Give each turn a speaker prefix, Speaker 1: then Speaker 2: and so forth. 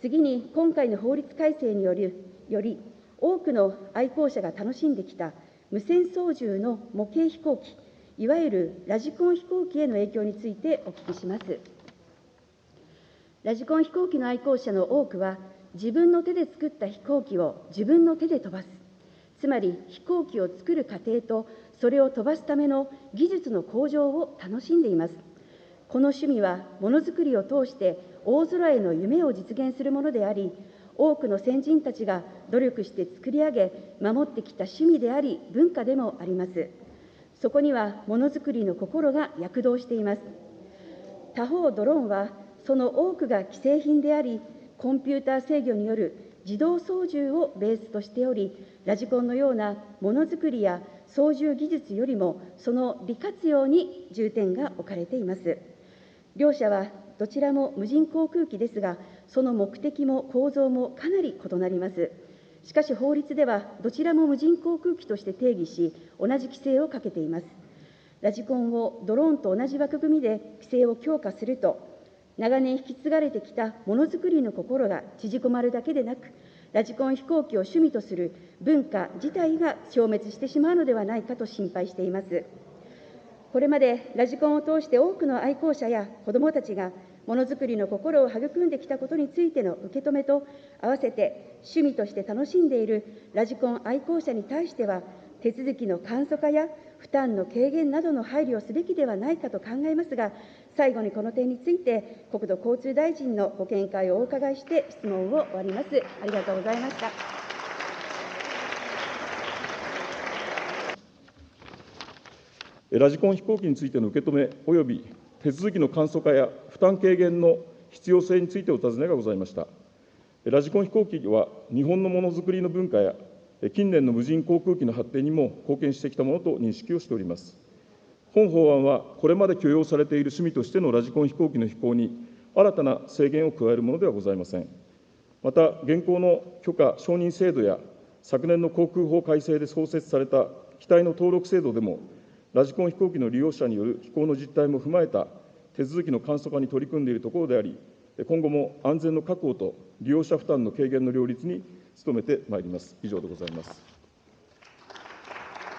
Speaker 1: 次に、今回の法律改正により、より多くの愛好者が楽しんできた無線操縦の模型飛行機、いわゆるラジコン飛行機への影響についてお聞きします。ラジコン飛行機の愛好者の多くは、自分の手で作った飛行機を自分の手で飛ばす、つまり飛行機を作る過程と、それを飛ばすための技術の向上を楽しんでいます。この趣味は、ものづくりを通して大空への夢を実現するものであり、多くの先人たちが努力して作り上げ、守ってきた趣味であり、文化でもあります。そこにはものづくりの心が躍動しています。他方、ドローンはその多くが既製品であり、コンピューター制御による自動操縦をベースとしており、ラジコンのようなものづくりや操縦技術よりも、その利活用に重点が置かれています。両者はどちらも無人航空機ですが、その目的も構造もかなり異なります。しかし法律では、どちらも無人航空機として定義し、同じ規制をかけています。ラジコンをドローンと同じ枠組みで規制を強化すると、長年引き継がれてきたものづくりの心が縮こまるだけでなく、ラジコン飛行機を趣味とする文化自体が消滅してしまうのではないかと心配しています。これまでラジコンを通して多くの愛好者や子どもたちがものづくりの心を育んできたことについての受け止めと、合わせて趣味として楽しんでいるラジコン愛好者に対しては、手続きの簡素化や負担の軽減などの配慮をすべきではないかと考えますが、最後にこの点について、国土交通大臣のご見解をお伺いして質問を終わります。ありがとうございました。
Speaker 2: ラジコン飛行機についての受け止め及び手続きの簡素化や負担軽減の必要性についてお尋ねがございました。ラジコン飛行機は日本のものづくりの文化や近年の無人航空機の発展にも貢献してきたものと認識をしております。本法案は、これまで許容されている趣味としてのラジコン飛行機の飛行に、新たな制限を加えるものではございません。また、現行の許可・承認制度や、昨年の航空法改正で創設された機体の登録制度でも、ラジコン飛行機の利用者による飛行の実態も踏まえた手続きの簡素化に取り組んでいるところであり、今後も安全の確保と利用者負担の軽減の両立に努めてまいります。以上でございます。